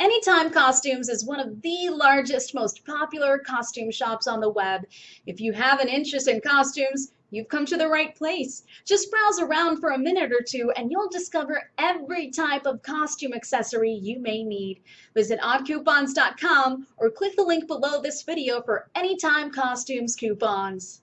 Anytime Costumes is one of the largest, most popular costume shops on the web. If you have an interest in costumes, you've come to the right place. Just browse around for a minute or two and you'll discover every type of costume accessory you may need. Visit oddcoupons.com or click the link below this video for Anytime Costumes coupons.